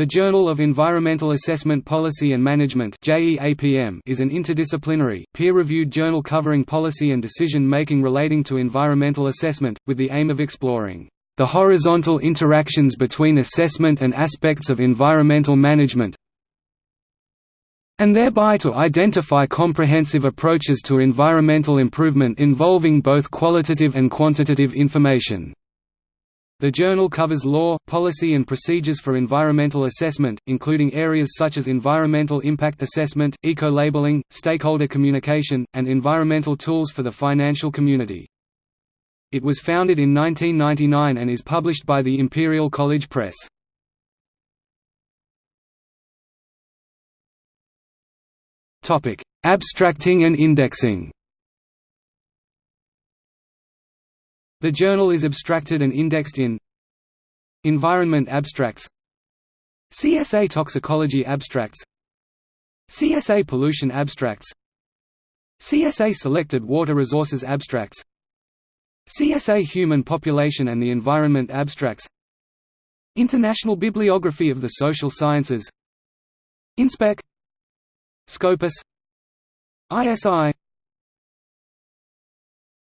The Journal of Environmental Assessment Policy and Management is an interdisciplinary, peer-reviewed journal covering policy and decision-making relating to environmental assessment, with the aim of exploring the horizontal interactions between assessment and aspects of environmental management and thereby to identify comprehensive approaches to environmental improvement involving both qualitative and quantitative information. The journal covers law, policy and procedures for environmental assessment, including areas such as environmental impact assessment, eco-labeling, stakeholder communication, and environmental tools for the financial community. It was founded in 1999 and is published by the Imperial College Press. Abstracting and indexing The journal is abstracted and indexed in Environment Abstracts CSA Toxicology Abstracts CSA Pollution Abstracts CSA Selected Water Resources Abstracts CSA Human Population and the Environment Abstracts International Bibliography of the Social Sciences InSpec Scopus ISI